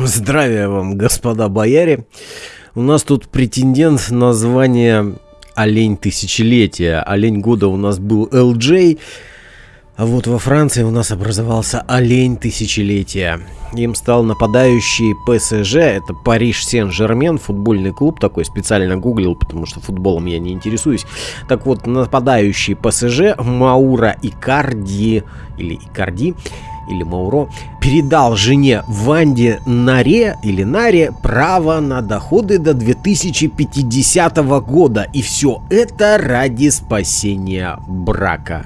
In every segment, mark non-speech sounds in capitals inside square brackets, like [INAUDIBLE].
Здравия вам, господа бояре. У нас тут претендент на звание Олень Тысячелетия. Олень года у нас был LJ. А вот во Франции у нас образовался Олень Тысячелетия. Им стал нападающий ПСЖ, это Париж Сен-Жермен, футбольный клуб такой, специально гуглил, потому что футболом я не интересуюсь. Так вот, нападающий ПСЖ Маура Икарди, или Икарди, или Мауро, передал жене Ванде Наре или Наре право на доходы до 2050 года. И все это ради спасения брака.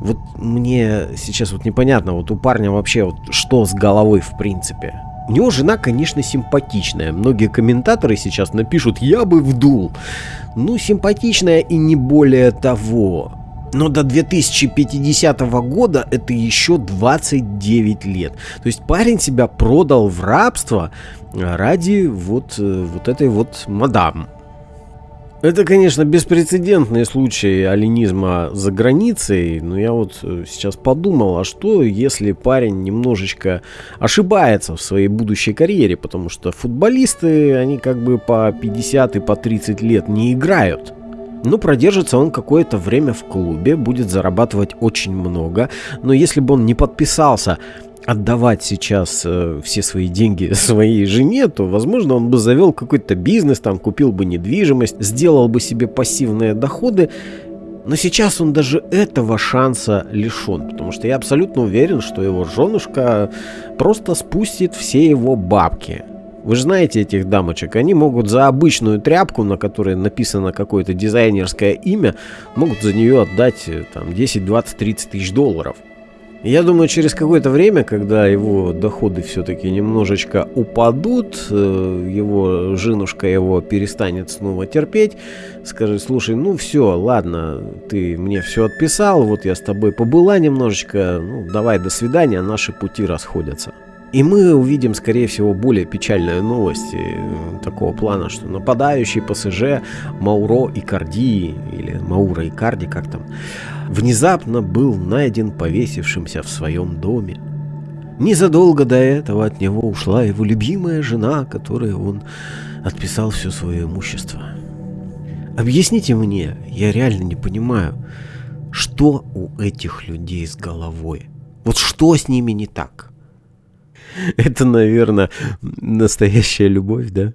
Вот мне сейчас вот непонятно, вот у парня вообще вот что с головой в принципе. У него жена, конечно, симпатичная. Многие комментаторы сейчас напишут «я бы вдул». Ну, симпатичная и не более того. Но до 2050 года это еще 29 лет. То есть парень себя продал в рабство ради вот, э, вот этой вот мадам. Это, конечно, беспрецедентный случай алинизма за границей, но я вот э, сейчас подумал, а что если парень немножечко ошибается в своей будущей карьере, потому что футболисты, они как бы по 50 и по 30 лет не играют. Ну, продержится он какое-то время в клубе, будет зарабатывать очень много, но если бы он не подписался отдавать сейчас э, все свои деньги [LAUGHS] своей жене, то, возможно, он бы завел какой-то бизнес, там, купил бы недвижимость, сделал бы себе пассивные доходы, но сейчас он даже этого шанса лишен, потому что я абсолютно уверен, что его женушка просто спустит все его бабки. Вы же знаете этих дамочек, они могут за обычную тряпку, на которой написано какое-то дизайнерское имя, могут за нее отдать э, там 10, 20, 30 тысяч долларов. Я думаю, через какое-то время, когда его доходы все-таки немножечко упадут, э, его женушка его перестанет снова терпеть, скажет, слушай, ну все, ладно, ты мне все отписал, вот я с тобой побыла немножечко, ну давай, до свидания, наши пути расходятся. И мы увидим, скорее всего, более печальные новости э, такого плана, что нападающий ПСЖ Мауро Икарди, или Маура Икарди, как там, внезапно был найден повесившимся в своем доме. Незадолго до этого от него ушла его любимая жена, которой он отписал все свое имущество. Объясните мне, я реально не понимаю, что у этих людей с головой? Вот что с ними не так? [LAUGHS] Это, наверное, настоящая любовь, да?